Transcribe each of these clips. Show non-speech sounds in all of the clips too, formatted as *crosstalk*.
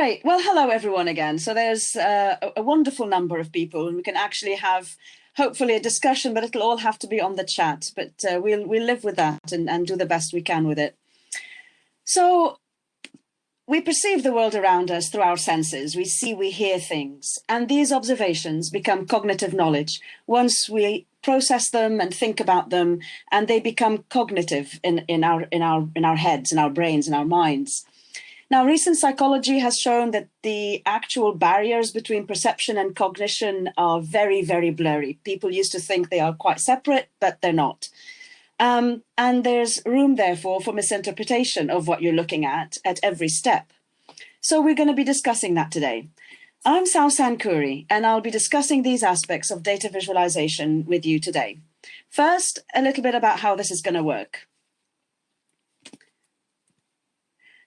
Great. Well, hello everyone again. So there's uh, a wonderful number of people and we can actually have hopefully a discussion, but it'll all have to be on the chat. But uh, we'll, we'll live with that and, and do the best we can with it. So we perceive the world around us through our senses. We see, we hear things. And these observations become cognitive knowledge once we process them and think about them, and they become cognitive in, in, our, in, our, in our heads, in our brains, in our minds. Now, recent psychology has shown that the actual barriers between perception and cognition are very, very blurry. People used to think they are quite separate, but they're not. Um, and there's room, therefore, for misinterpretation of what you're looking at at every step. So we're going to be discussing that today. I'm Sal Sankuri, and I'll be discussing these aspects of data visualization with you today. First, a little bit about how this is going to work.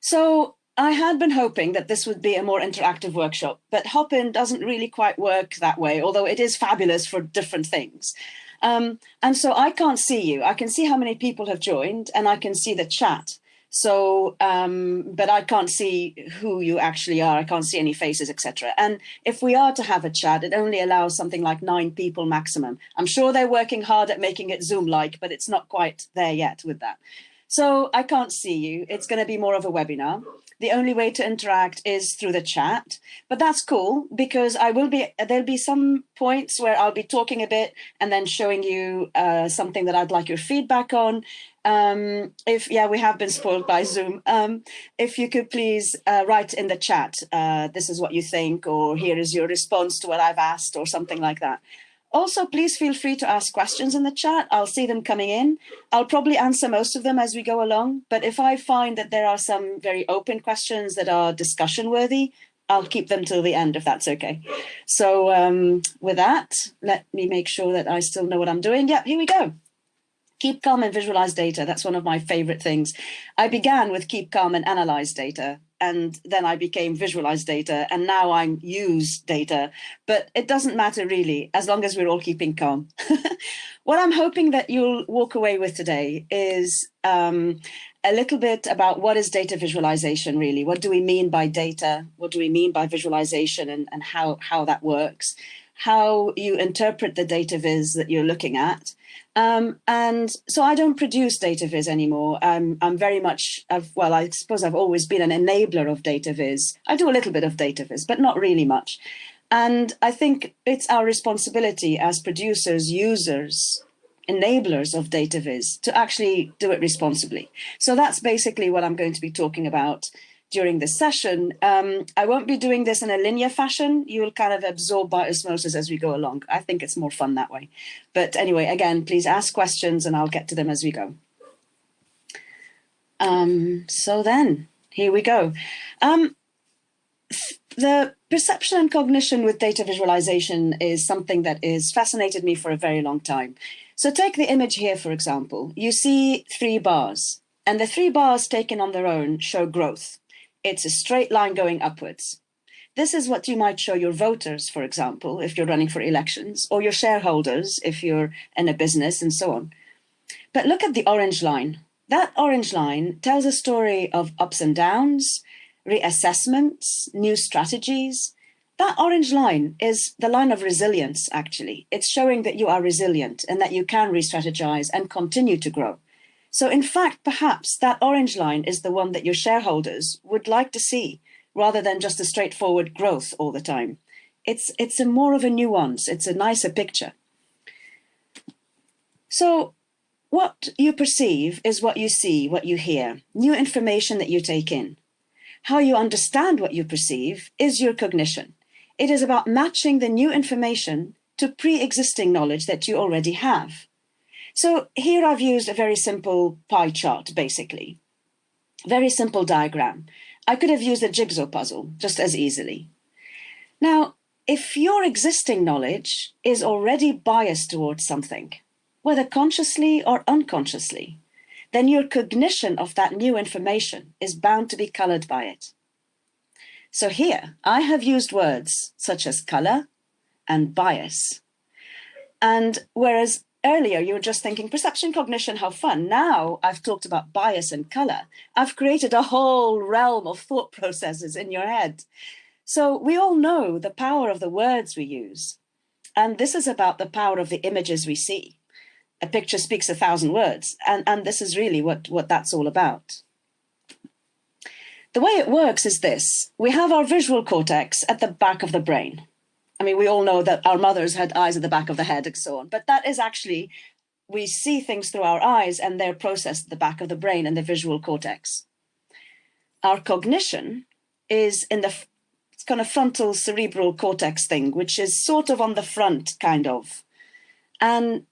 So I had been hoping that this would be a more interactive workshop, but Hopin doesn't really quite work that way, although it is fabulous for different things. Um, and so I can't see you. I can see how many people have joined and I can see the chat. So, um, but I can't see who you actually are. I can't see any faces, etc. And if we are to have a chat, it only allows something like nine people maximum. I'm sure they're working hard at making it Zoom-like, but it's not quite there yet with that. So I can't see you. It's going to be more of a webinar. The only way to interact is through the chat, but that's cool because I will be, there'll be some points where I'll be talking a bit and then showing you uh, something that I'd like your feedback on. Um, if, yeah, we have been spoiled by Zoom. Um, if you could please uh, write in the chat, uh, this is what you think, or here is your response to what I've asked or something like that. Also, please feel free to ask questions in the chat. I'll see them coming in. I'll probably answer most of them as we go along. But if I find that there are some very open questions that are discussion worthy, I'll keep them till the end if that's okay. So um, with that, let me make sure that I still know what I'm doing. Yep, here we go. Keep calm and visualize data. That's one of my favorite things. I began with keep calm and analyze data and then I became visualize data and now I'm use data, but it doesn't matter really, as long as we're all keeping calm. *laughs* what I'm hoping that you'll walk away with today is um, a little bit about what is data visualization really? What do we mean by data? What do we mean by visualization and, and how, how that works? How you interpret the data viz that you're looking at, um, and so I don't produce data viz anymore. I'm, I'm very much, I've, well, I suppose I've always been an enabler of data viz. I do a little bit of data viz, but not really much. And I think it's our responsibility as producers, users, enablers of data viz to actually do it responsibly. So that's basically what I'm going to be talking about during this session. Um, I won't be doing this in a linear fashion. You'll kind of absorb by osmosis as we go along. I think it's more fun that way. But anyway, again, please ask questions and I'll get to them as we go. Um, so then, here we go. Um, the perception and cognition with data visualization is something that has fascinated me for a very long time. So take the image here, for example. You see three bars, and the three bars taken on their own show growth. It's a straight line going upwards. This is what you might show your voters, for example, if you're running for elections, or your shareholders if you're in a business and so on. But look at the orange line. That orange line tells a story of ups and downs, reassessments, new strategies. That orange line is the line of resilience, actually. It's showing that you are resilient and that you can re-strategize and continue to grow. So in fact, perhaps that orange line is the one that your shareholders would like to see rather than just a straightforward growth all the time. It's, it's a more of a nuance, it's a nicer picture. So what you perceive is what you see, what you hear, new information that you take in. How you understand what you perceive is your cognition. It is about matching the new information to pre-existing knowledge that you already have. So here I've used a very simple pie chart, basically. Very simple diagram. I could have used a jigsaw puzzle just as easily. Now, if your existing knowledge is already biased towards something, whether consciously or unconsciously, then your cognition of that new information is bound to be colored by it. So here, I have used words such as color and bias. And whereas earlier you were just thinking perception, cognition, how fun. Now I've talked about bias and color. I've created a whole realm of thought processes in your head. So we all know the power of the words we use. And this is about the power of the images we see. A picture speaks a thousand words. And, and this is really what, what that's all about. The way it works is this. We have our visual cortex at the back of the brain. I mean, we all know that our mothers had eyes at the back of the head and so on, but that is actually, we see things through our eyes and they're processed at the back of the brain and the visual cortex. Our cognition is in the kind of frontal cerebral cortex thing, which is sort of on the front, kind of. And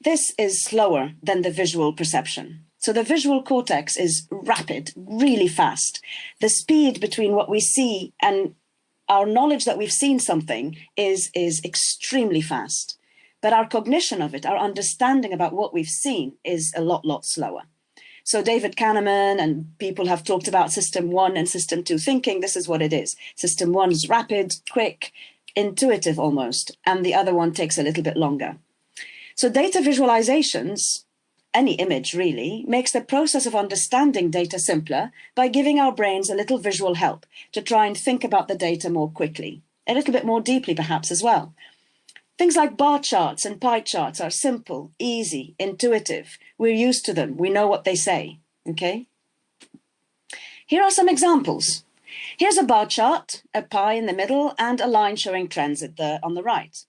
this is slower than the visual perception. So the visual cortex is rapid, really fast. The speed between what we see and our knowledge that we've seen something is, is extremely fast. But our cognition of it, our understanding about what we've seen is a lot, lot slower. So David Kahneman and people have talked about system one and system two thinking. This is what it is. System one is rapid, quick, intuitive almost, and the other one takes a little bit longer. So data visualizations any image really, makes the process of understanding data simpler by giving our brains a little visual help to try and think about the data more quickly, a little bit more deeply perhaps as well. Things like bar charts and pie charts are simple, easy, intuitive. We're used to them. We know what they say, okay? Here are some examples. Here's a bar chart, a pie in the middle, and a line showing trends the, on the right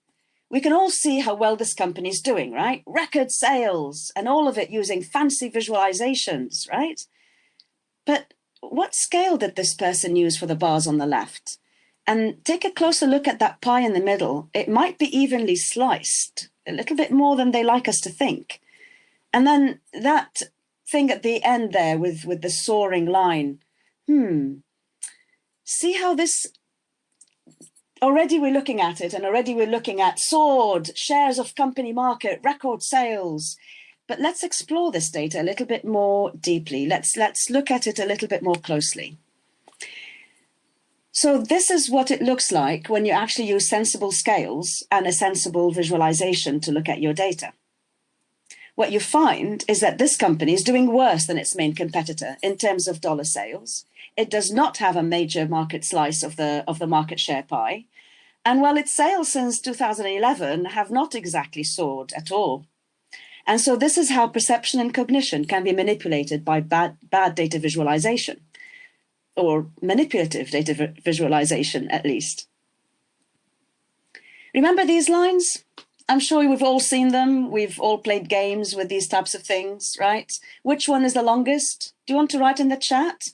we can all see how well this company is doing, right? Record sales and all of it using fancy visualizations, right? But what scale did this person use for the bars on the left? And take a closer look at that pie in the middle. It might be evenly sliced, a little bit more than they like us to think. And then that thing at the end there with, with the soaring line, hmm, see how this already we're looking at it and already we're looking at sword, shares of company market, record sales. But let's explore this data a little bit more deeply. Let's, let's look at it a little bit more closely. So this is what it looks like when you actually use sensible scales and a sensible visualization to look at your data. What you find is that this company is doing worse than its main competitor in terms of dollar sales. It does not have a major market slice of the, of the market share pie. And while its sales since 2011 have not exactly soared at all. And so this is how perception and cognition can be manipulated by bad, bad data visualization or manipulative data visualization at least. Remember these lines? I'm sure we've all seen them. We've all played games with these types of things, right? Which one is the longest? Do you want to write in the chat?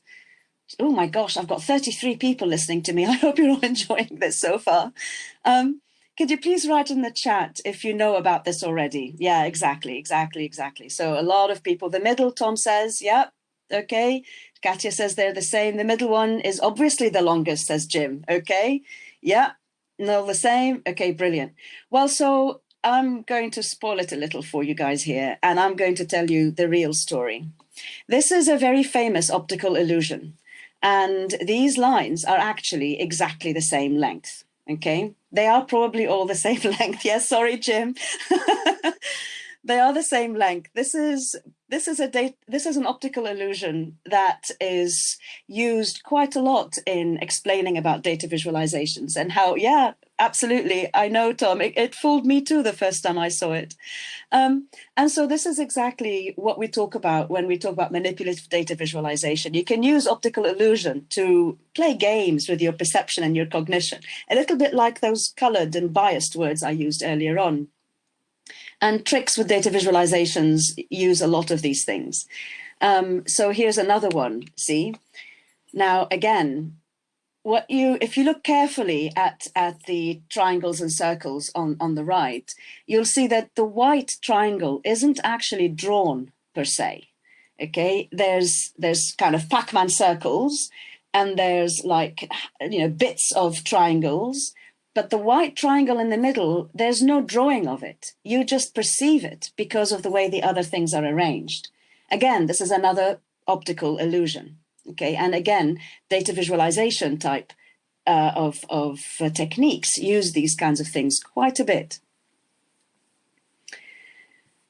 Oh my gosh, I've got 33 people listening to me. *laughs* I hope you're all enjoying this so far. Um, could you please write in the chat if you know about this already? Yeah, exactly, exactly, exactly. So a lot of people, the middle, Tom says, yep, okay. Katya says they're the same. The middle one is obviously the longest, says Jim, okay. Yeah, no, the same. Okay, brilliant. Well, so I'm going to spoil it a little for you guys here, and I'm going to tell you the real story. This is a very famous optical illusion. And these lines are actually exactly the same length. Okay, they are probably all the *laughs* same length. Yes, sorry, Jim. *laughs* they are the same length. This is this is a. This is an optical illusion that is used quite a lot in explaining about data visualizations and how, yeah, absolutely. I know, Tom. It, it fooled me too the first time I saw it. Um, and so this is exactly what we talk about when we talk about manipulative data visualization. You can use optical illusion to play games with your perception and your cognition, a little bit like those colored and biased words I used earlier on. And tricks with data visualizations use a lot of these things. Um, so here's another one, see? Now, again, what you if you look carefully at at the triangles and circles on on the right you'll see that the white triangle isn't actually drawn per se okay there's there's kind of pac-man circles and there's like you know bits of triangles but the white triangle in the middle, there's no drawing of it. You just perceive it because of the way the other things are arranged. Again, this is another optical illusion. Okay, and again, data visualization type uh, of, of uh, techniques use these kinds of things quite a bit.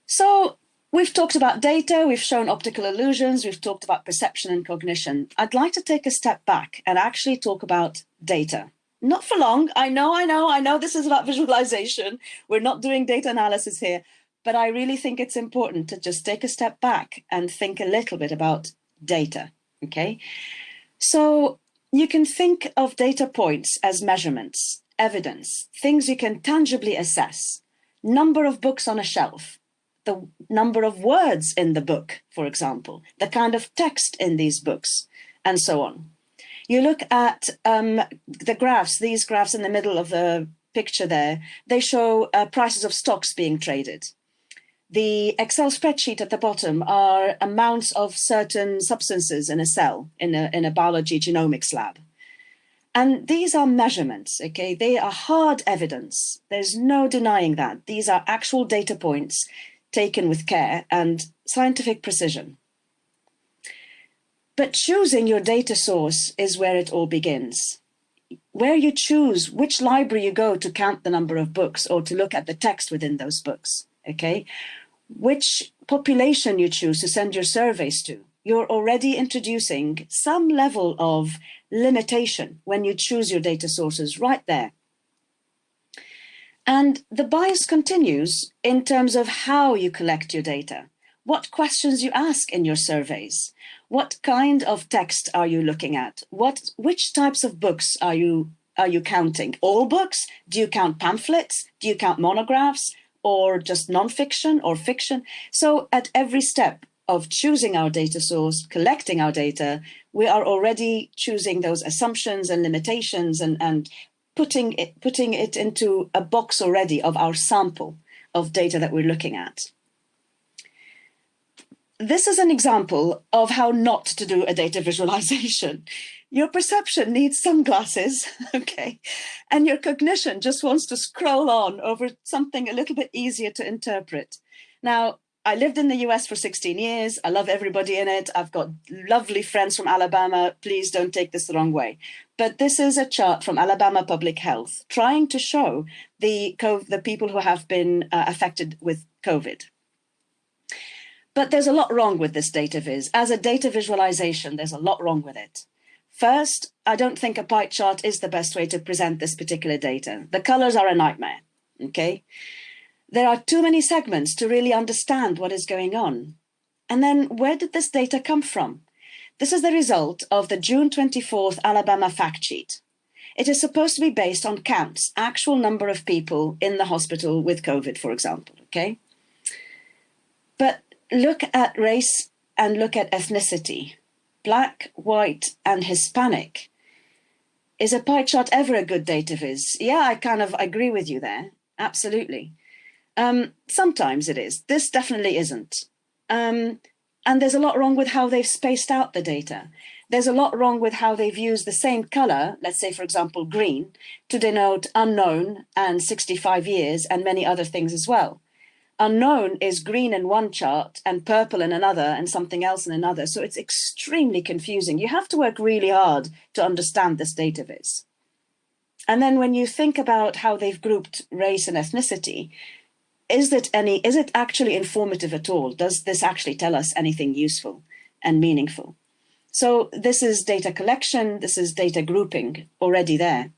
So we've talked about data, we've shown optical illusions, we've talked about perception and cognition. I'd like to take a step back and actually talk about data. Not for long. I know, I know, I know this is about visualization. We're not doing data analysis here, but I really think it's important to just take a step back and think a little bit about data, okay? So you can think of data points as measurements, evidence, things you can tangibly assess, number of books on a shelf, the number of words in the book, for example, the kind of text in these books, and so on. You look at um, the graphs, these graphs in the middle of the picture there, they show uh, prices of stocks being traded. The Excel spreadsheet at the bottom are amounts of certain substances in a cell in a, in a biology genomics lab. And these are measurements, okay? They are hard evidence. There's no denying that. These are actual data points taken with care and scientific precision. But choosing your data source is where it all begins. Where you choose which library you go to count the number of books or to look at the text within those books, okay? Which population you choose to send your surveys to, you're already introducing some level of limitation when you choose your data sources right there. And the bias continues in terms of how you collect your data, what questions you ask in your surveys, what kind of text are you looking at, what, which types of books are you, are you counting? All books? Do you count pamphlets? Do you count monographs? Or just nonfiction or fiction? So at every step of choosing our data source, collecting our data, we are already choosing those assumptions and limitations and, and putting it, putting it into a box already of our sample of data that we're looking at. This is an example of how not to do a data visualization. *laughs* Your perception needs sunglasses, *laughs* okay? And your cognition just wants to scroll on over something a little bit easier to interpret. Now, I lived in the US for 16 years. I love everybody in it. I've got lovely friends from Alabama. Please don't take this the wrong way. But this is a chart from Alabama Public Health trying to show the, the people who have been uh, affected with COVID. But there's a lot wrong with this data viz. As a data visualization, there's a lot wrong with it. First, I don't think a pie chart is the best way to present this particular data. The colors are a nightmare, okay? There are too many segments to really understand what is going on. And then where did this data come from? This is the result of the June 24th Alabama fact sheet. It is supposed to be based on counts, actual number of people in the hospital with COVID, for example, okay? But look at race and look at ethnicity. Black, white, and Hispanic. Is a pie chart ever a good data viz? Yeah, I kind of agree with you there. Absolutely. Um, sometimes it is. This definitely isn't. Um, and there's a lot wrong with how they've spaced out the data. There's a lot wrong with how they've used the same color, let's say, for example, green, to denote unknown and 65 years and many other things as well. Unknown is green in one chart and purple in another and something else in another. So it's extremely confusing. You have to work really hard to understand this data viz. And then when you think about how they've grouped race and ethnicity, is it any, is it actually informative at all? Does this actually tell us anything useful and meaningful? So this is data collection, this is data grouping already there.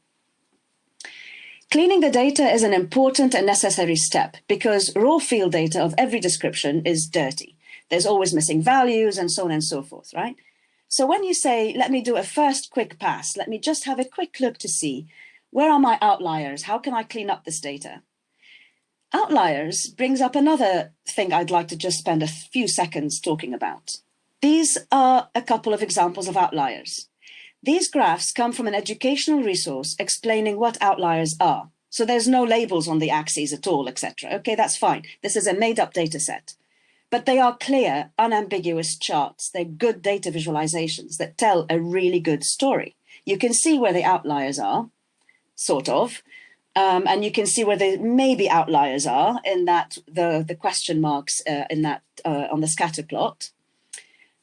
Cleaning the data is an important and necessary step because raw field data of every description is dirty. There's always missing values and so on and so forth, right? So when you say, let me do a first quick pass, let me just have a quick look to see where are my outliers? How can I clean up this data? Outliers brings up another thing I'd like to just spend a few seconds talking about. These are a couple of examples of outliers. These graphs come from an educational resource explaining what outliers are. So there's no labels on the axes at all, etc. Okay, that's fine. This is a made up data set. But they are clear, unambiguous charts. They're good data visualizations that tell a really good story. You can see where the outliers are, sort of, um, and you can see where the maybe outliers are in that the, the question marks uh, in that uh, on the scatter plot.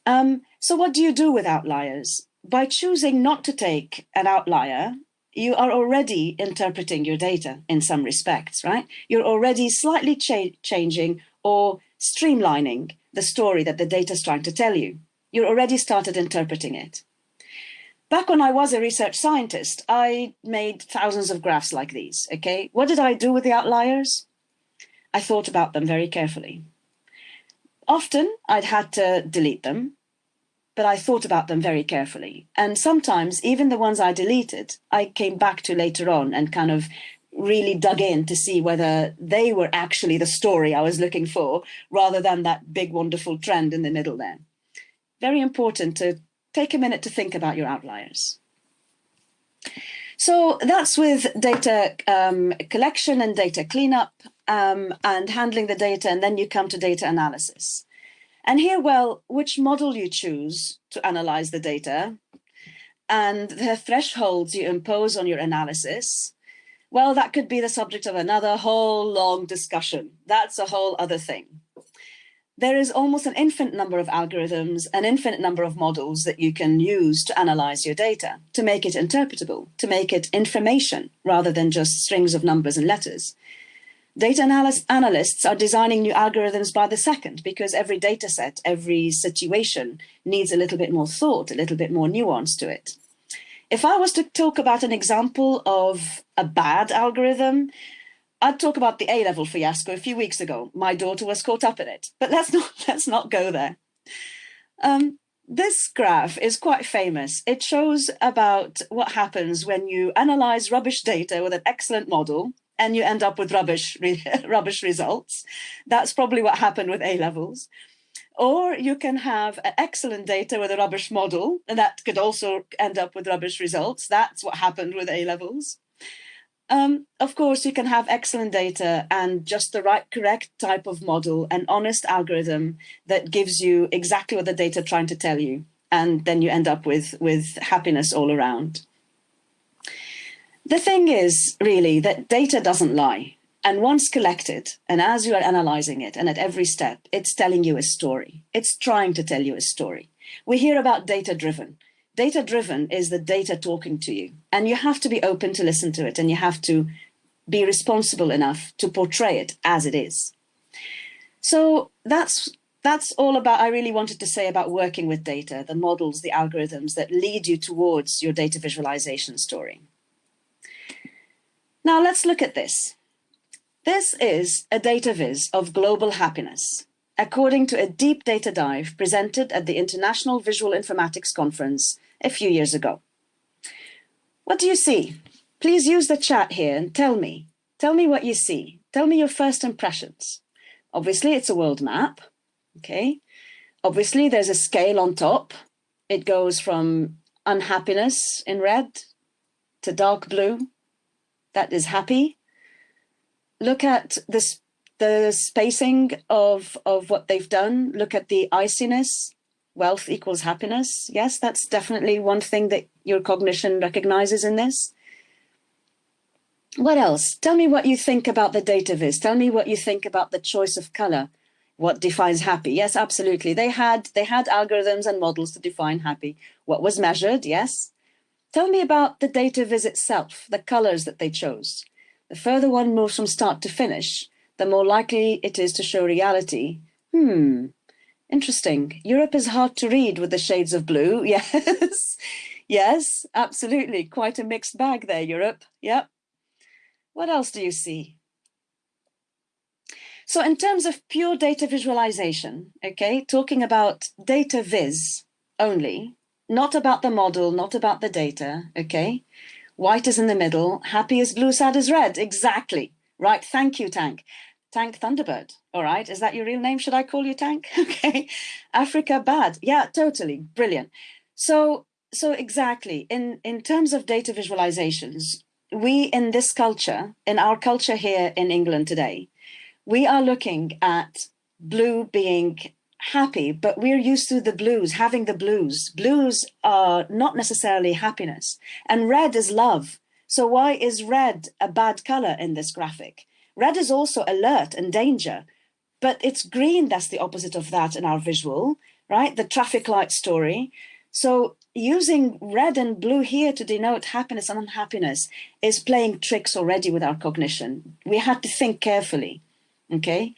Um, so what do you do with outliers? By choosing not to take an outlier, you are already interpreting your data in some respects, right? You're already slightly cha changing or streamlining the story that the data is trying to tell you. You're already started interpreting it. Back when I was a research scientist, I made thousands of graphs like these, okay? What did I do with the outliers? I thought about them very carefully. Often I'd had to delete them, but I thought about them very carefully. And sometimes even the ones I deleted, I came back to later on and kind of really dug in to see whether they were actually the story I was looking for rather than that big wonderful trend in the middle there. Very important to take a minute to think about your outliers. So that's with data um, collection and data cleanup um, and handling the data, and then you come to data analysis. And here, well, which model you choose to analyze the data and the thresholds you impose on your analysis, well, that could be the subject of another whole long discussion. That's a whole other thing there is almost an infinite number of algorithms, an infinite number of models that you can use to analyze your data, to make it interpretable, to make it information rather than just strings of numbers and letters. Data analyst, analysts are designing new algorithms by the second because every data set, every situation needs a little bit more thought, a little bit more nuance to it. If I was to talk about an example of a bad algorithm, I'd talk about the A-level fiasco a few weeks ago. My daughter was caught up in it, but *laughs* let's not, let's not go there. Um, this graph is quite famous. It shows about what happens when you analyze rubbish data with an excellent model and you end up with rubbish, re *laughs* rubbish results. That's probably what happened with A-levels. Or you can have excellent data with a rubbish model, and that could also end up with rubbish results. That's what happened with A-levels. Um, of course, you can have excellent data and just the right correct type of model, an honest algorithm that gives you exactly what the data trying to tell you. And then you end up with, with happiness all around. The thing is really that data doesn't lie. And once collected, and as you are analyzing it, and at every step, it's telling you a story. It's trying to tell you a story. We hear about data driven. Data driven is the data talking to you and you have to be open to listen to it and you have to be responsible enough to portray it as it is. So that's that's all about I really wanted to say about working with data, the models, the algorithms that lead you towards your data visualization story. Now let's look at this. This is a data viz of global happiness according to a deep data dive presented at the International Visual Informatics Conference a few years ago. What do you see? Please use the chat here and tell me. Tell me what you see. Tell me your first impressions. Obviously, it's a world map. Okay. Obviously, there's a scale on top. It goes from unhappiness in red to dark blue. That is happy. Look at this the spacing of, of what they've done, look at the iciness, wealth equals happiness. Yes, that's definitely one thing that your cognition recognizes in this. What else? Tell me what you think about the data viz. Tell me what you think about the choice of color. What defines happy? Yes, absolutely. They had they had algorithms and models to define happy. What was measured? Yes. Tell me about the data viz itself, the colors that they chose. The further one moves from start to finish, the more likely it is to show reality. Hmm, interesting. Europe is hard to read with the shades of blue. *laughs* Yes, yes, absolutely. Quite a mixed bag there, Europe. Yep. What else do you see? So in terms of pure data visualization, okay, talking about data viz only, not about the model, not about the data, okay? White is in the middle, happy is blue, sad is red, exactly. Right, thank you, Tank. Tank Thunderbird. All right. Is that your real name? Should I call you Tank? *laughs* okay. Africa bad. Yeah, totally. Brilliant. So, so exactly in, in terms of data visualizations, we in this culture, in our culture here in England today, we are looking at blue being happy, but we're used to the blues, having the blues. Blues are not necessarily happiness and red is love. So why is red a bad color in this graphic? Red is also alert and danger, but it's green that's the opposite of that in our visual, right? The traffic light story. So using red and blue here to denote happiness and unhappiness is playing tricks already with our cognition. We had to think carefully, okay?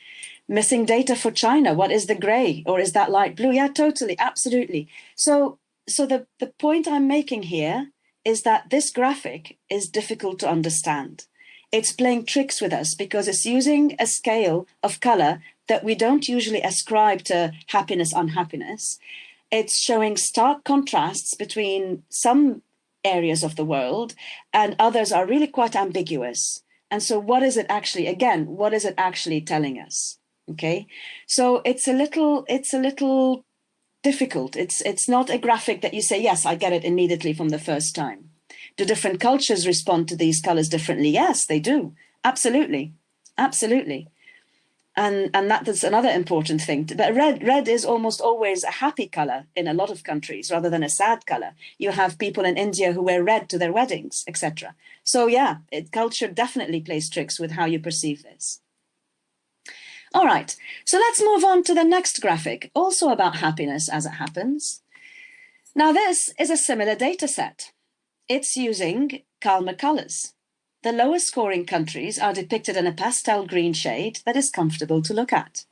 Missing data for China. What is the gray or is that light blue? Yeah, totally, absolutely. So, so the, the point I'm making here is that this graphic is difficult to understand. It's playing tricks with us because it's using a scale of color that we don't usually ascribe to happiness, unhappiness. It's showing stark contrasts between some areas of the world and others are really quite ambiguous. And so what is it actually, again, what is it actually telling us? Okay, so it's a little, it's a little difficult. It's, it's not a graphic that you say, yes, I get it immediately from the first time. Do different cultures respond to these colors differently? Yes, they do. Absolutely. Absolutely. And, and that is another important thing. But red, red is almost always a happy color in a lot of countries rather than a sad color. You have people in India who wear red to their weddings, etc. So yeah, it, culture definitely plays tricks with how you perceive this. All right, so let's move on to the next graphic, also about happiness as it happens. Now this is a similar data set. It's using calmer colors. The lowest scoring countries are depicted in a pastel green shade that is comfortable to look at.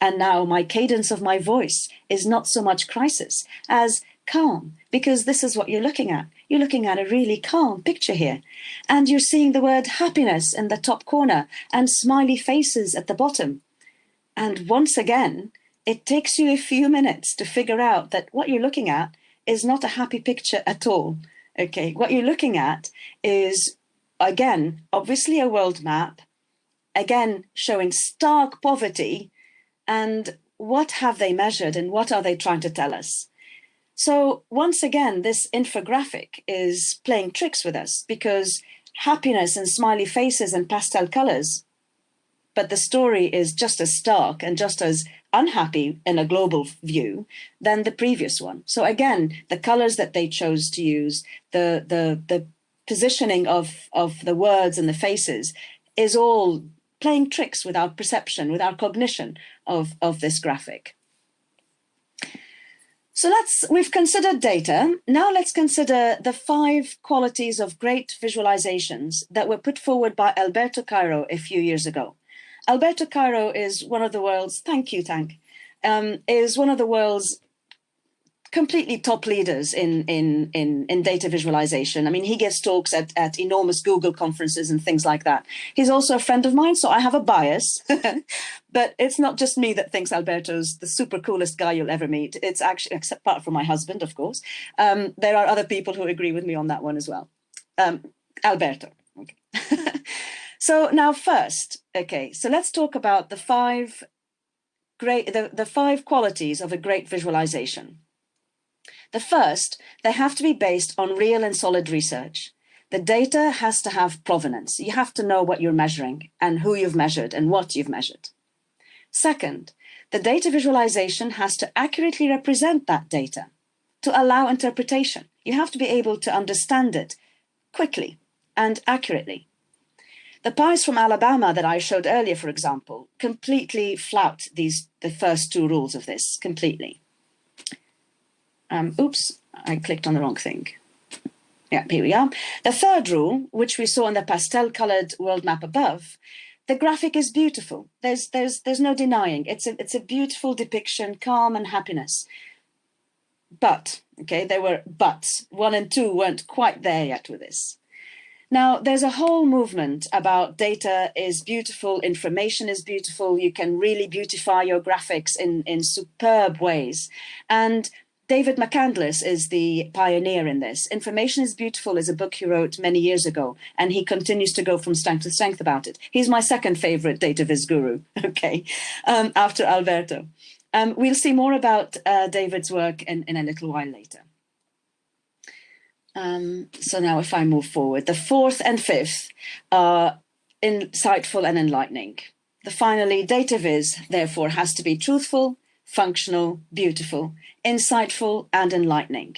And now my cadence of my voice is not so much crisis as calm, because this is what you're looking at. You're looking at a really calm picture here. And you're seeing the word happiness in the top corner and smiley faces at the bottom. And once again, it takes you a few minutes to figure out that what you're looking at is not a happy picture at all. Okay, what you're looking at is, again, obviously a world map, again, showing stark poverty and what have they measured and what are they trying to tell us? So once again, this infographic is playing tricks with us because happiness and smiley faces and pastel colors but the story is just as stark and just as unhappy in a global view than the previous one. So again, the colors that they chose to use, the, the, the positioning of, of the words and the faces is all playing tricks with our perception, with our cognition of, of this graphic. So let's, we've considered data. Now let's consider the five qualities of great visualizations that were put forward by Alberto Cairo a few years ago. Alberto Cairo is one of the world's, thank you, Tank, um, is one of the world's completely top leaders in, in, in, in data visualization. I mean, he gives talks at, at enormous Google conferences and things like that. He's also a friend of mine, so I have a bias, *laughs* but it's not just me that thinks Alberto's the super coolest guy you'll ever meet. It's actually, except apart from my husband, of course. Um, there are other people who agree with me on that one as well. Um, Alberto. Okay. *laughs* So now first, okay, so let's talk about the five great, the, the five qualities of a great visualization. The first, they have to be based on real and solid research. The data has to have provenance. You have to know what you're measuring and who you've measured and what you've measured. Second, the data visualization has to accurately represent that data to allow interpretation. You have to be able to understand it quickly and accurately. The pies from Alabama that I showed earlier, for example, completely flout these the first two rules of this completely. Um, oops, I clicked on the wrong thing. Yeah, here we are. The third rule, which we saw in the pastel colored world map above, the graphic is beautiful. There's, there's, there's no denying. It's a, it's a beautiful depiction, calm and happiness. But, okay, there were buts. One and two weren't quite there yet with this. Now, there's a whole movement about data is beautiful, information is beautiful, you can really beautify your graphics in, in superb ways. And David McCandless is the pioneer in this. Information is Beautiful is a book he wrote many years ago, and he continues to go from strength to strength about it. He's my second favorite data viz guru, *laughs* okay, um, after Alberto. Um, we'll see more about uh, David's work in, in a little while later. Um, so now if I move forward, the fourth and fifth are insightful and enlightening. The finally, data viz, therefore, has to be truthful, functional, beautiful, insightful, and enlightening.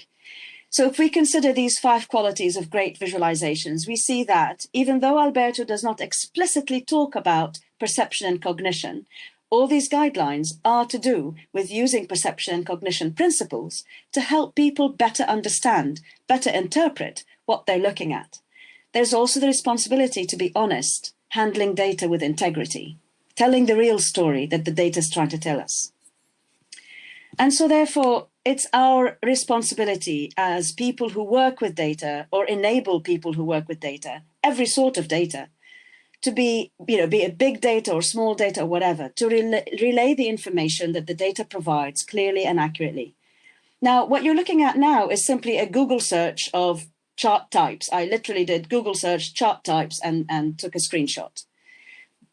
So if we consider these five qualities of great visualizations, we see that even though Alberto does not explicitly talk about perception and cognition, all these guidelines are to do with using perception and cognition principles to help people better understand, better interpret what they're looking at. There's also the responsibility to be honest, handling data with integrity, telling the real story that the data is trying to tell us. And so therefore, it's our responsibility as people who work with data or enable people who work with data, every sort of data, to be, you know, be it big data or small data or whatever, to relay, relay the information that the data provides clearly and accurately. Now, what you're looking at now is simply a Google search of chart types. I literally did Google search chart types and, and took a screenshot.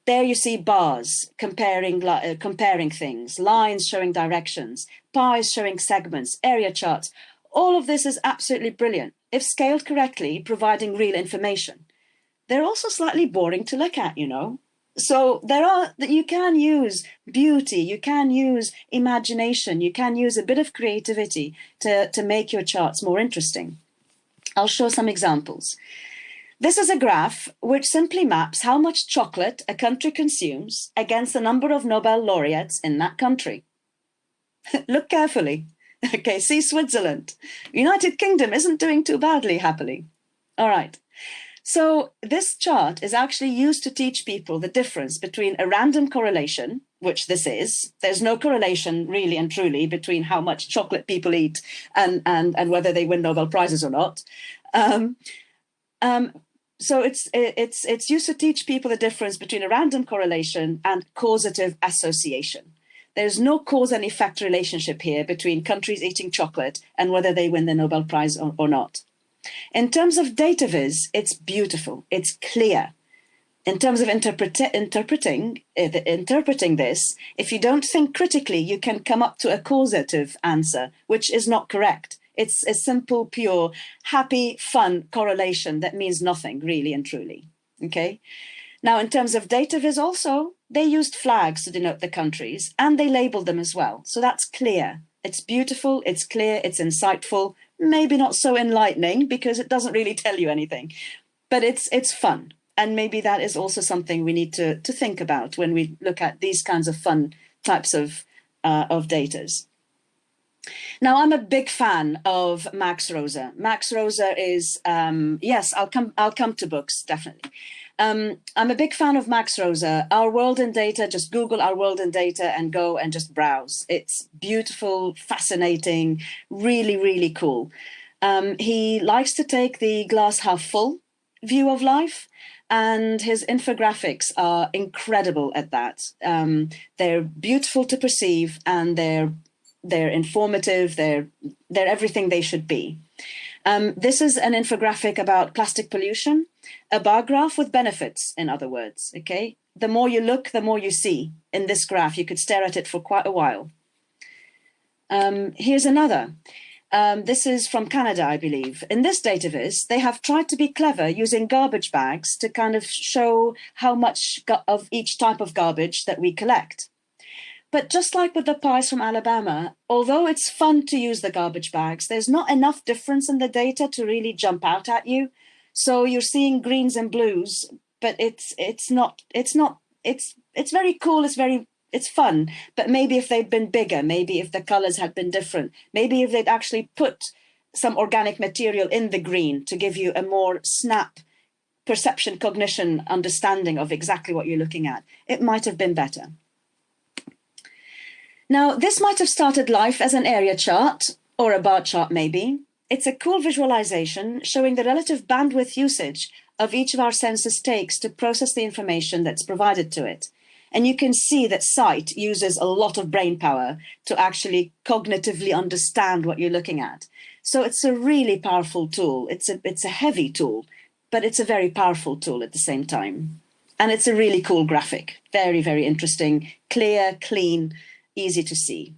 There you see bars comparing, uh, comparing things, lines showing directions, pies showing segments, area charts. All of this is absolutely brilliant, if scaled correctly, providing real information. They're also slightly boring to look at, you know. So there are that you can use beauty, you can use imagination, you can use a bit of creativity to, to make your charts more interesting. I'll show some examples. This is a graph which simply maps how much chocolate a country consumes against the number of Nobel laureates in that country. *laughs* Look carefully. *laughs* Okay, see Switzerland. United Kingdom isn't doing too badly, happily. All right. So this chart is actually used to teach people the difference between a random correlation, which this is. There's no correlation really and truly between how much chocolate people eat and, and, and whether they win Nobel Prizes or not. Um, um, so it's it's it's used to teach people the difference between a random correlation and causative association. There's no cause and effect relationship here between countries eating chocolate and whether they win the Nobel Prize or, or not. In terms of data viz, it's beautiful, it's clear. In terms of interpret interpreting, uh, interpreting this, if you don't think critically, you can come up to a causative answer, which is not correct. It's a simple, pure, happy, fun correlation that means nothing really and truly. Okay. Now, in terms of data viz also, they used flags to denote the countries and they labeled them as well. So that's clear. It's beautiful, it's clear, it's insightful, maybe not so enlightening because it doesn't really tell you anything, but it's it's fun. And maybe that is also something we need to, to think about when we look at these kinds of fun types of, uh, of datas. Now, I'm a big fan of Max Roser. Max Roser is, um, yes, I'll come, I'll come to books, definitely. Um, I'm a big fan of Max Roser. Our World in Data, just Google Our World in Data and go and just browse. It's beautiful, fascinating, really, really cool. Um, he likes to take the glass half full view of life and his infographics are incredible at that. Um, they're beautiful to perceive and they're they're informative, they're, they're everything they should be. Um, this is an infographic about plastic pollution, a bar graph with benefits, in other words, okay? The more you look, the more you see in this graph. You could stare at it for quite a while. Um, here's another. Um, this is from Canada, I believe. In this data viz, they have tried to be clever using garbage bags to kind of show how much of each type of garbage that we collect. But just like with the pies from Alabama, although it's fun to use the garbage bags, there's not enough difference in the data to really jump out at you. So you're seeing greens and blues, but it's it's not it's not it's it's very cool. It's very it's fun. But maybe if they'd been bigger, maybe if the colors had been different, maybe if they'd actually put some organic material in the green to give you a more snap perception, cognition, understanding of exactly what you're looking at, it might have been better. Now, this might have started life as an area chart or a bar chart maybe. It's a cool visualization showing the relative bandwidth usage of each of our senses takes to process the information that's provided to it. And you can see that sight uses a lot of brain power to actually cognitively understand what you're looking at. So it's a really powerful tool. It's a, it's a heavy tool, but it's a very powerful tool at the same time. And it's a really cool graphic. Very, very interesting, clear, clean, easy to see.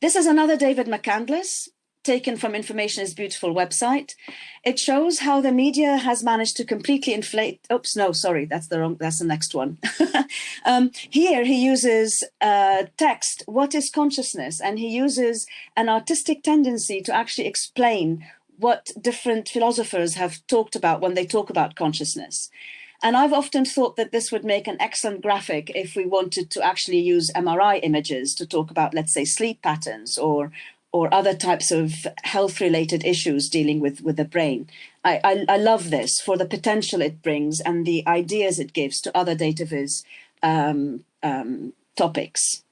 This is another David McCandless, taken from Information is Beautiful website. It shows how the media has managed to completely inflate, oops, no, sorry, that's the wrong, that's the next one. *laughs* um, here he uses uh, text, what is consciousness? And he uses an artistic tendency to actually explain what different philosophers have talked about when they talk about consciousness. And I've often thought that this would make an excellent graphic if we wanted to actually use MRI images to talk about, let's say, sleep patterns or, or other types of health related issues dealing with, with the brain. I, I, I, love this for the potential it brings and the ideas it gives to other data viz um, um, topics.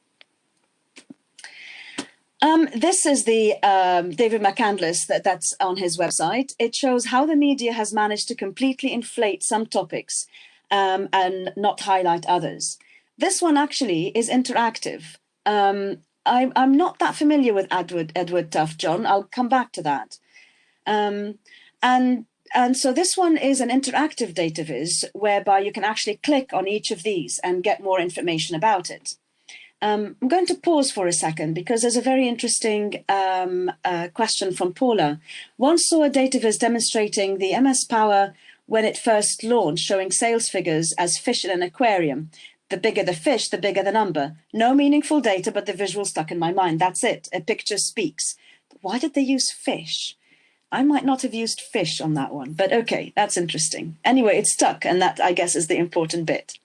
Um, this is the um, David McCandless that, that's on his website. It shows how the media has managed to completely inflate some topics um, and not highlight others. This one actually is interactive. Um, I, am not that familiar with Edward, Edward Tufte, John. I'll come back to that. Um, and, and so this one is an interactive data viz whereby you can actually click on each of these and get more information about it. Um, I'm going to pause for a second because there's a very interesting um, uh, question from Paula. Once saw a data viz demonstrating the MS Power when it first launched, showing sales figures as fish in an aquarium. The bigger the fish, the bigger the number. No meaningful data, but the visual stuck in my mind. That's it. A picture speaks. Why did they use fish? I might not have used fish on that one, but okay, that's interesting. Anyway, it stuck, and that, I guess, is the important bit.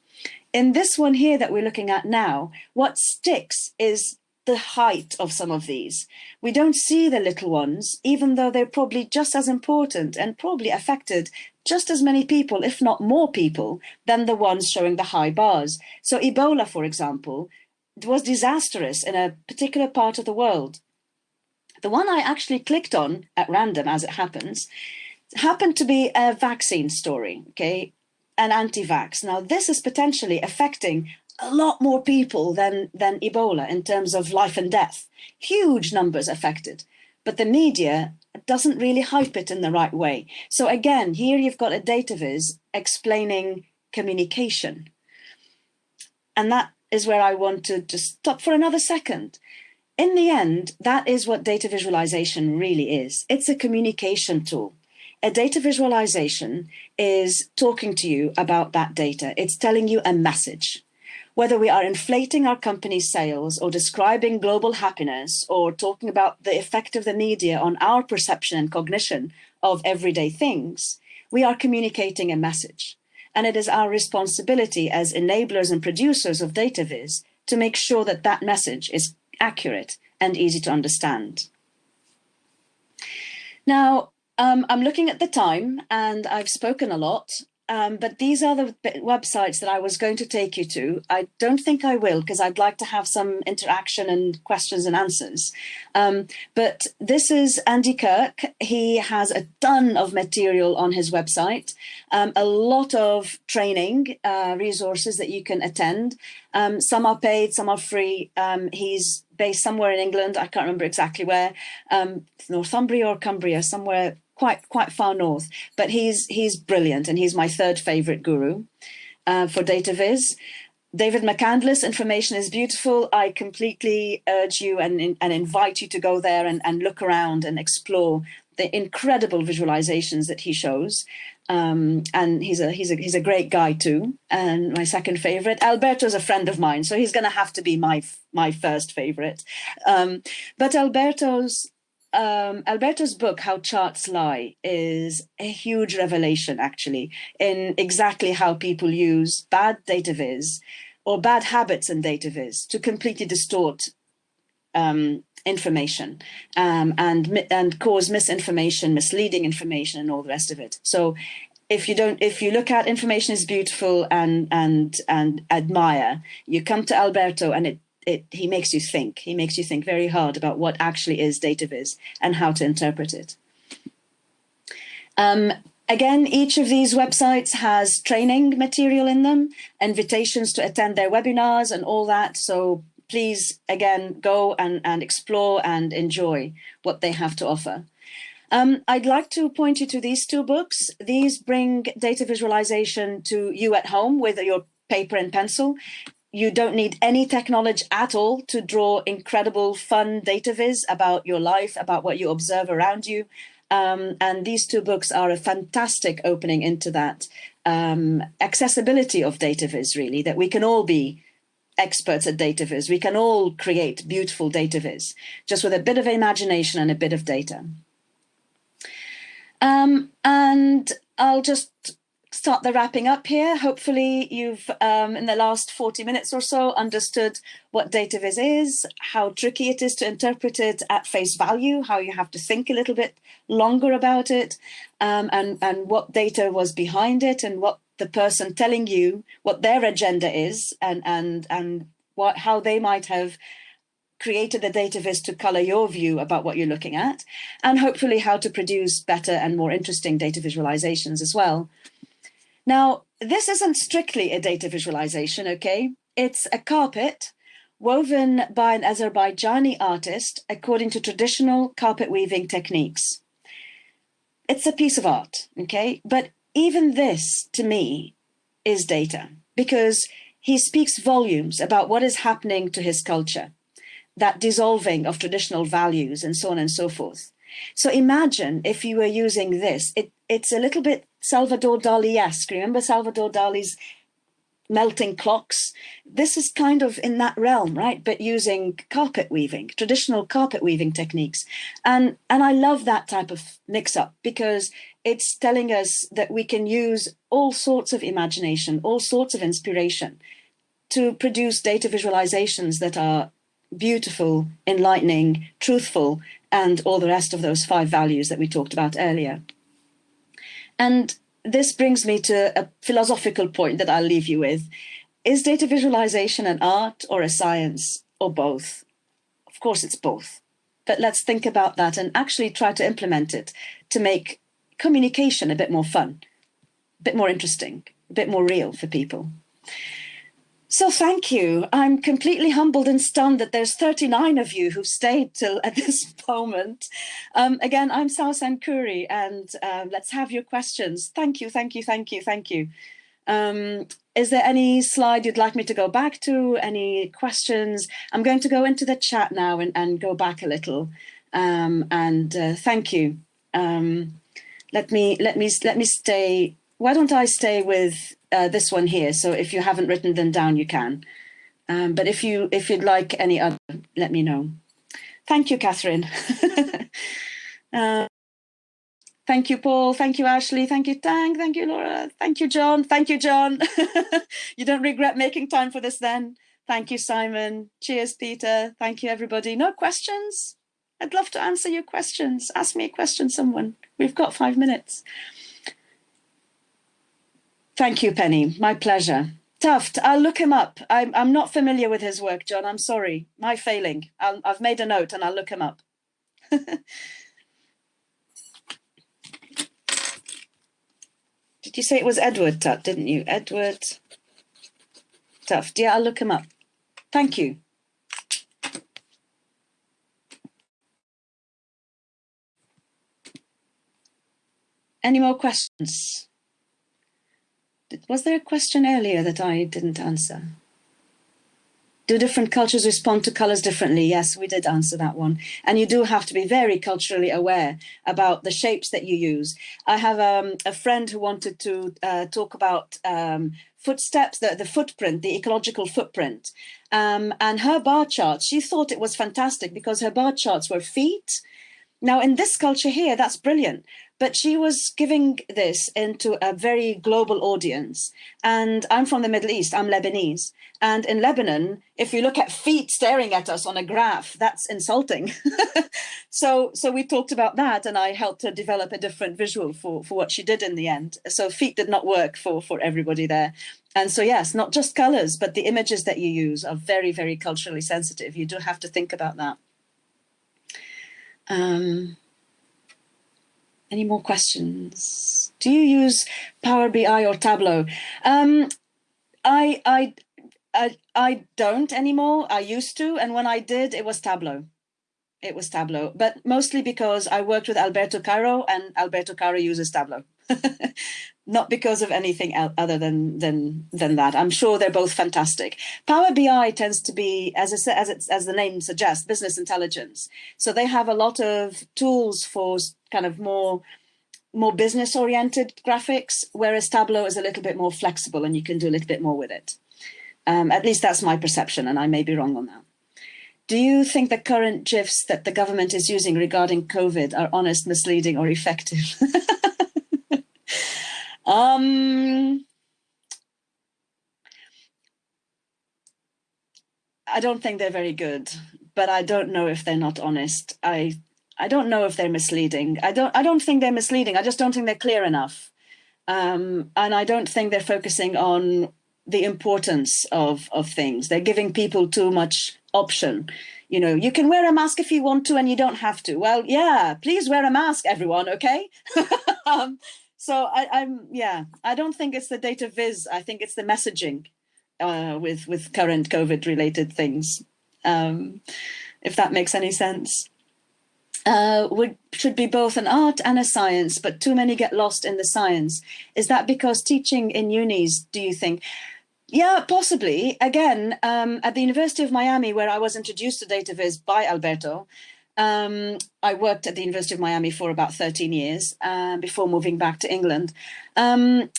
In this one here that we're looking at now, what sticks is the height of some of these. We don't see the little ones, even though they're probably just as important and probably affected just as many people, if not more people, than the ones showing the high bars. So Ebola, for example, was disastrous in a particular part of the world. The one I actually clicked on at random, as it happens, happened to be a vaccine story, okay, an anti-vax. Now, this is potentially affecting a lot more people than, than Ebola in terms of life and death. Huge numbers affected. But the media doesn't really hype it in the right way. So again, here you've got a data viz explaining communication. And that is where I want to just stop for another second. In the end, that is what data visualization really is. It's a communication tool. A data visualization is talking to you about that data. It's telling you a message whether we are inflating our company's sales or describing global happiness or talking about the effect of the media on our perception and cognition of everyday things, we are communicating a message. And it is our responsibility as enablers and producers of data viz to make sure that that message is accurate and easy to understand. Now, um, I'm looking at the time and I've spoken a lot um, but these are the websites that I was going to take you to. I don't think I will because I'd like to have some interaction and questions and answers. Um, but this is Andy Kirk. He has a ton of material on his website, um, a lot of training uh, resources that you can attend. Um, some are paid, some are free. Um, he's based somewhere in England. I can't remember exactly where, um, Northumbria or Cumbria, somewhere quite quite far north, but he's he's brilliant and he's my third favorite guru uh, for data viz. David McCandless, information is beautiful. I completely urge you and, and invite you to go there and, and look around and explore the incredible visualizations that he shows. Um, and he's a he's a he's a great guy too. And my second favorite, Alberto's a friend of mine, so he's going to have to be my my first favorite. Um, but Alberto's um, Alberto's book, How Charts Lie, is a huge revelation, actually, in exactly how people use bad data viz or bad habits in data viz to completely distort um, information um, and, and cause misinformation, misleading information, and all the rest of it. So if you don't if you look at information is beautiful and and and admire you come to alberto and it it, he makes you think. He makes you think very hard about what actually is data viz and how to interpret it. Um, again, each of these websites has training material in them, invitations to attend their webinars and all that. So please, again, go and, and explore and enjoy what they have to offer. Um, I'd like to point you to these two books. These bring data visualization to you at home with your paper and pencil you don't need any technology at all to draw incredible fun data viz about your life, about what you observe around you. Um, and these two books are a fantastic opening into that um, accessibility of data viz, really, that we can all be experts at data viz. We can all create beautiful data viz, just with a bit of imagination and a bit of data. Um, and I'll just start the wrapping up here. Hopefully you've, um, in the last 40 minutes or so, understood what data viz is, how tricky it is to interpret it at face value, how you have to think a little bit longer about it, um, and, and what data was behind it and what the person telling you what their agenda is and, and, and what, how they might have created the data viz to color your view about what you're looking at, and hopefully how to produce better and more interesting data visualizations as well. Now, this isn't strictly a data visualization, okay? It's a carpet woven by an Azerbaijani artist according to traditional carpet weaving techniques. It's a piece of art, okay? But even this, to me, is data because he speaks volumes about what is happening to his culture, that dissolving of traditional values and so on and so forth. So imagine if you were using this, it, it's a little bit Salvador Dali-esque. Remember Salvador Dali's melting clocks? This is kind of in that realm, right? But using carpet weaving, traditional carpet weaving techniques. And, and I love that type of mix up because it's telling us that we can use all sorts of imagination, all sorts of inspiration to produce data visualizations that are beautiful, enlightening, truthful, and all the rest of those five values that we talked about earlier. And this brings me to a philosophical point that I'll leave you with. Is data visualization an art or a science or both? Of course it's both. But let's think about that and actually try to implement it to make communication a bit more fun, a bit more interesting, a bit more real for people. So thank you. I'm completely humbled and stunned that there's 39 of you who've stayed till at *laughs* this moment. Um, again, I'm Sawsan Khuri and um, let's have your questions. Thank you, thank you, thank you, thank you. Um, is there any slide you'd like me to go back to? Any questions? I'm going to go into the chat now and, and go back a little. Um, and uh, thank you. Um, let me let me let me stay. Why don't I stay with uh, this one here. So if you haven't written them down, you can. Um, but if you if you'd like any other, let me know. Thank you, Catherine. *laughs* uh, thank you, Paul. Thank you, Ashley. Thank you, Tang. Thank you, Laura. Thank you, John. Thank you, John. *laughs* you don't regret making time for this then. Thank you, Simon. Cheers, Peter. Thank you, everybody. No questions? I'd love to answer your questions. Ask me a question, someone. We've got five minutes. Thank you, Penny. My pleasure. Tuft, I'll look him up. I'm, I'm not familiar with his work, John. I'm sorry. My failing. i have made a note and I'll look him up. *laughs* Did you say it was Edward Tuft, didn't you? Edward Tuft. Yeah, I'll look him up. Thank you. Any more questions? Was there a question earlier that I didn't answer? Do different cultures respond to colors differently? Yes, we did answer that one. And you do have to be very culturally aware about the shapes that you use. I have um, a friend who wanted to uh, talk about um, footsteps, the, the footprint, the ecological footprint. Um, and her bar charts, she thought it was fantastic because her bar charts were feet. Now in this culture here, that's brilliant but she was giving this into a very global audience. And I'm from the Middle East, I'm Lebanese. And in Lebanon, if you look at feet staring at us on a graph, that's insulting. *laughs* so, so we talked about that and I helped her develop a different visual for, for what she did in the end. So feet did not work for, for everybody there. And so, yes, not just colors, but the images that you use are very, very culturally sensitive. You do have to think about that. Um, any more questions? Do you use Power BI or Tableau? Um, I, I, I, I don't anymore. I used to, and when I did, it was Tableau. It was Tableau, but mostly because I worked with Alberto Cairo and Alberto Cairo uses Tableau. *laughs* Not because of anything other than than than that. I'm sure they're both fantastic. Power BI tends to be, as I said, as it's as the name suggests, business intelligence. So they have a lot of tools for kind of more more business oriented graphics, whereas Tableau is a little bit more flexible and you can do a little bit more with it. Um, at least that's my perception and I may be wrong on that. Do you think the current GIFs that the government is using regarding COVID are honest, misleading or effective? *laughs* Um, I don't think they're very good, but I don't know if they're not honest. I I don't know if they're misleading. I don't I don't think they're misleading. I just don't think they're clear enough. Um, and I don't think they're focusing on the importance of of things. They're giving people too much option. You know, you can wear a mask if you want to and you don't have to. Well, yeah, please wear a mask, everyone, okay? *laughs* um, so I, I'm, yeah, I don't think it's the data viz. I think it's the messaging uh, with, with current COVID related things, um, if that makes any sense. Uh, would should be both an art and a science, but too many get lost in the science. Is that because teaching in unis, do you think? Yeah, possibly. Again, um, at the University of Miami, where I was introduced to data viz by Alberto, um, I worked at the University of Miami for about 13 years uh, before moving back to England. Um,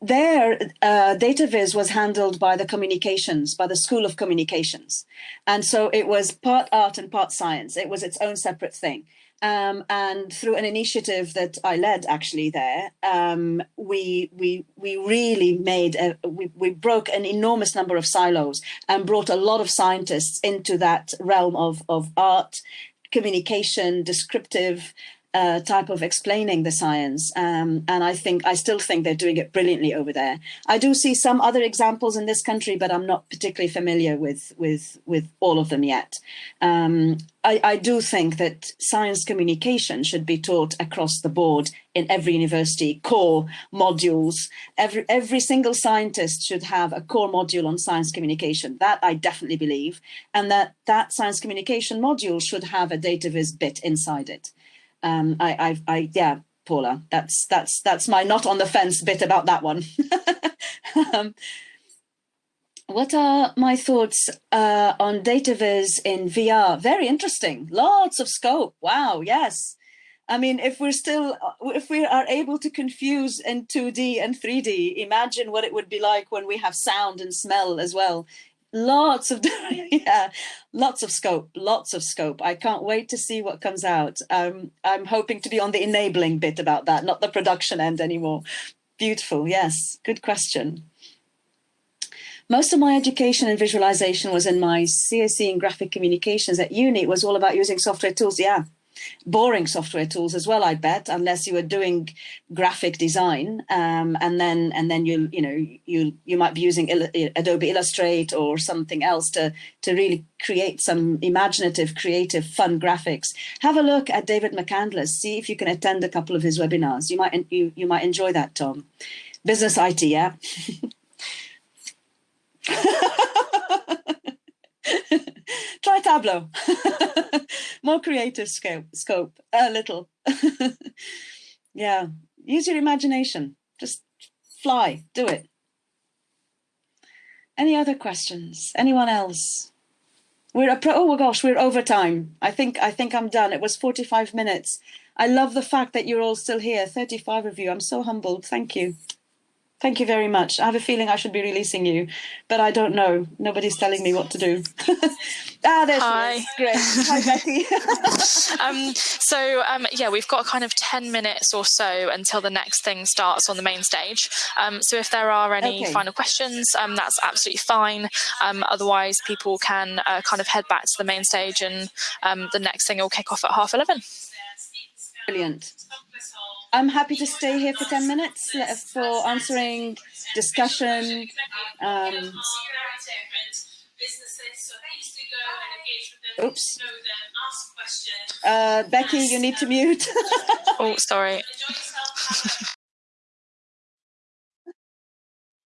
there, uh, data viz was handled by the communications, by the School of Communications. And so it was part art and part science. It was its own separate thing. Um, and through an initiative that I led actually there, um, we we we really made a, we we broke an enormous number of silos and brought a lot of scientists into that realm of of art, communication, descriptive, uh, type of explaining the science. Um, and I think I still think they're doing it brilliantly over there. I do see some other examples in this country, but I'm not particularly familiar with with with all of them yet. Um, I, I do think that science communication should be taught across the board in every university, core modules. Every every single scientist should have a core module on science communication. That I definitely believe, and that that science communication module should have a data viz bit inside it um, I, I, I, yeah, Paula, that's that's that's my not on the fence bit about that one. *laughs* um, what are my thoughts uh, on data viz in VR? Very interesting. Lots of scope. Wow. Yes. I mean, if we're still, if we are able to confuse in 2D and 3D, imagine what it would be like when we have sound and smell as well lots of *laughs* yeah lots of scope lots of scope i can't wait to see what comes out um i'm hoping to be on the enabling bit about that not the production end anymore beautiful yes good question most of my education and visualization was in my CSE in graphic communications at uni. It was all about using software tools. Yeah, boring software tools as well, I bet, unless you were doing graphic design, um, and then and then you you know you you might be using Adobe Illustrate or something else to to really create some imaginative, creative, fun graphics. Have a look at David McCandless. See if you can attend a couple of his webinars. You might you you might enjoy that, Tom. Business IT, yeah. *laughs* *laughs* Try Tableau. *laughs* More creative scope, scope a little. *laughs* yeah, use your imagination. Just fly, do it. Any other questions? Anyone else? We're a oh my gosh, we're over time. I think I think I'm done. It was 45 minutes. I love the fact that you're all still here. 35 of you. I'm so humbled. Thank you. Thank you very much. I have a feeling I should be releasing you, but I don't know. Nobody's telling me what to do. *laughs* ah, there's Hi. Great. Hi, Becky. *laughs* um, so, um, yeah, we've got kind of 10 minutes or so until the next thing starts on the main stage. Um, so if there are any okay. final questions, um, that's absolutely fine. Um, otherwise, people can uh, kind of head back to the main stage and um, the next thing will kick off at half 11. Brilliant. I'm happy to stay here for 10 minutes uh, for answering discussion. Um, oops. Uh, Becky, you need to mute. *laughs* oh, sorry. *laughs*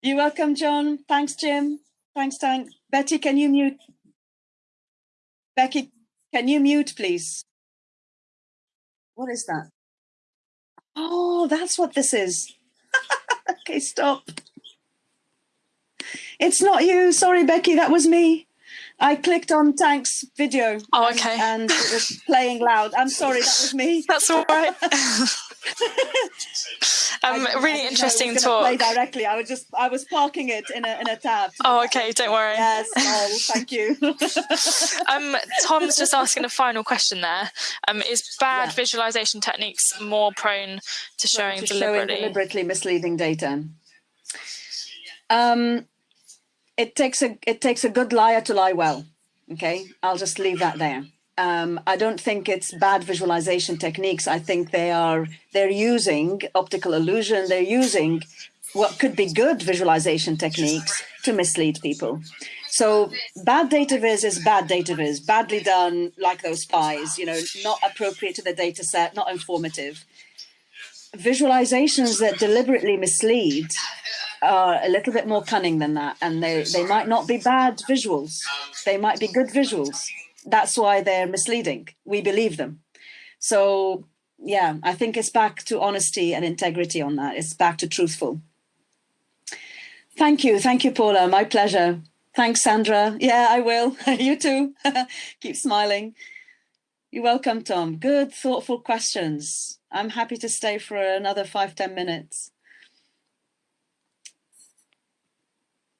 You're welcome, John. Thanks, Jim. Thanks, Tank. Betty, can you mute? Becky, can you mute, please? What is that? Oh, that's what this is. *laughs* okay, stop. It's not you. Sorry, Becky, that was me. I clicked on Tank's video. Oh, okay. And, and it was playing loud. I'm sorry, that was me. *laughs* That's all right. *laughs* Um, really interesting talk. Play directly. I was just I was parking it in a in a tab. *laughs* Oh, okay. Don't worry. Yes. Oh, thank you. *laughs* *laughs* um, Tom's just asking a final question there. Um, is bad yeah. visualization techniques more prone to showing to deliberately showing deliberately misleading data? Um, it takes a it takes a good liar to lie well. Okay, I'll just leave that there. Um, I don't think it's bad visualization techniques. I think they are they're using optical illusion. They're using what could be good visualization techniques to mislead people. So bad data viz is bad data viz, badly done, like those spies, you know, not appropriate to the data set, not informative. Visualizations that deliberately mislead are a little bit more cunning than that, and they, they might not be bad visuals. They might be good visuals that's why they're misleading. We believe them. So yeah, I think it's back to honesty and integrity on that. It's back to truthful. Thank you. Thank you, Paula. My pleasure. Thanks, Sandra. Yeah, I will. *laughs* you too. *laughs* Keep smiling. You're welcome, Tom. Good, thoughtful questions. I'm happy to stay for another five, ten minutes.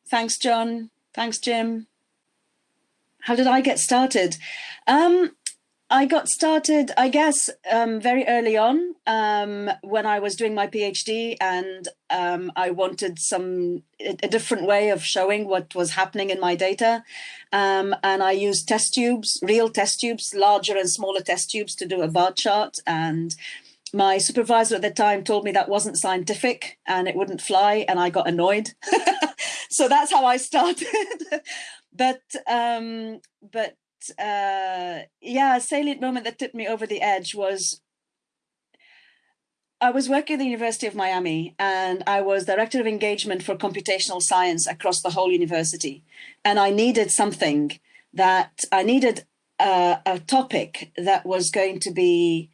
Thanks, John. Thanks, Jim how did I get started? Um, I got started, I guess, um, very early on um, when I was doing my PhD and um, I wanted some a different way of showing what was happening in my data. Um, and I used test tubes, real test tubes, larger and smaller test tubes to do a bar chart. And my supervisor at the time told me that wasn't scientific and it wouldn't fly and I got annoyed. *laughs* so that's how I started. But um, but uh, yeah, a salient moment that tipped me over the edge was I was working at the University of Miami and I was director of engagement for computational science across the whole university. And I needed something that I needed a, a topic that was going to be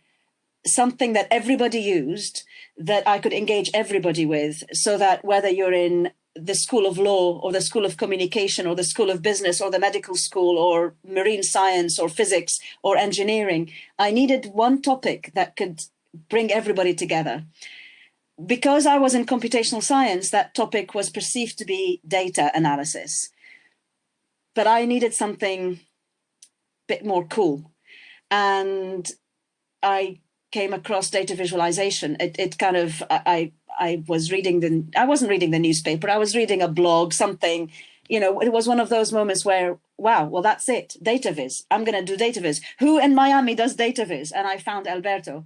something that everybody used that I could engage everybody with so that whether you're in the School of Law or the School of Communication or the School of Business or the medical school or marine science or physics or engineering. I needed one topic that could bring everybody together. Because I was in computational science, that topic was perceived to be data analysis. But I needed something a bit more cool. And I came across data visualization. It, it kind of, I, I was reading the, I wasn't reading the newspaper, I was reading a blog, something, you know, it was one of those moments where, wow, well, that's it, data viz. I'm going to do data viz. Who in Miami does data viz? And I found Alberto.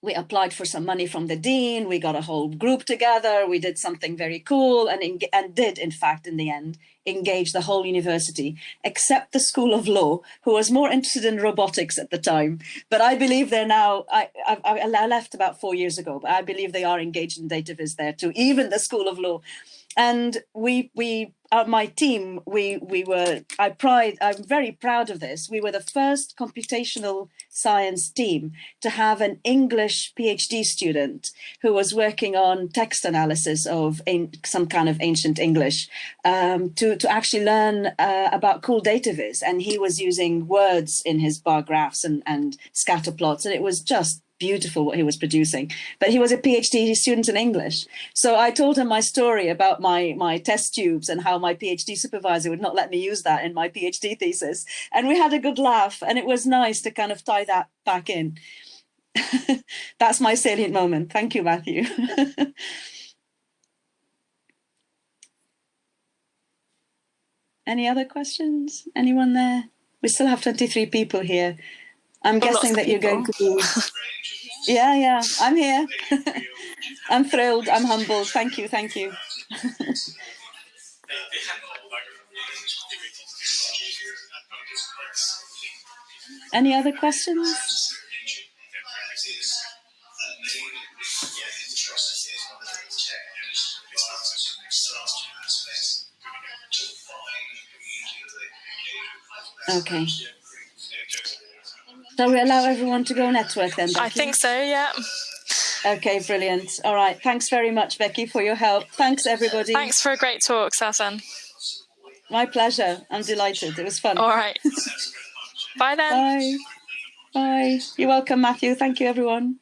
We applied for some money from the dean. We got a whole group together. We did something very cool and, and did, in fact, in the end, engage the whole university, except the School of Law, who was more interested in robotics at the time. But I believe they're now, I, I, I left about four years ago, but I believe they are engaged in data viz there too, even the School of Law. And we, we uh, my team, we we were, I pride, I'm very proud of this. We were the first computational science team to have an English PhD student who was working on text analysis of some kind of ancient English um, to, to actually learn uh, about cool data viz. And he was using words in his bar graphs and, and scatter plots. And it was just beautiful what he was producing. But he was a PhD student in English. So I told him my story about my, my test tubes and how my PhD supervisor would not let me use that in my PhD thesis. And we had a good laugh and it was nice to kind of tie that back in. *laughs* That's my salient moment. Thank you, Matthew. *laughs* Any other questions? Anyone there? We still have 23 people here. I'm guessing that you're going to be. *laughs* yeah, yeah, I'm here. *laughs* I'm thrilled. I'm humbled. Thank you. Thank you. *laughs* Any other questions? Okay. Shall we allow everyone to go network then, Becky? I think so, yeah. Okay, brilliant. All right. Thanks very much, Becky, for your help. Thanks, everybody. Thanks for a great talk, Sasan. My pleasure. I'm delighted. It was fun. All right. *laughs* Bye then. Bye. Bye. You're welcome, Matthew. Thank you, everyone.